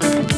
Bye.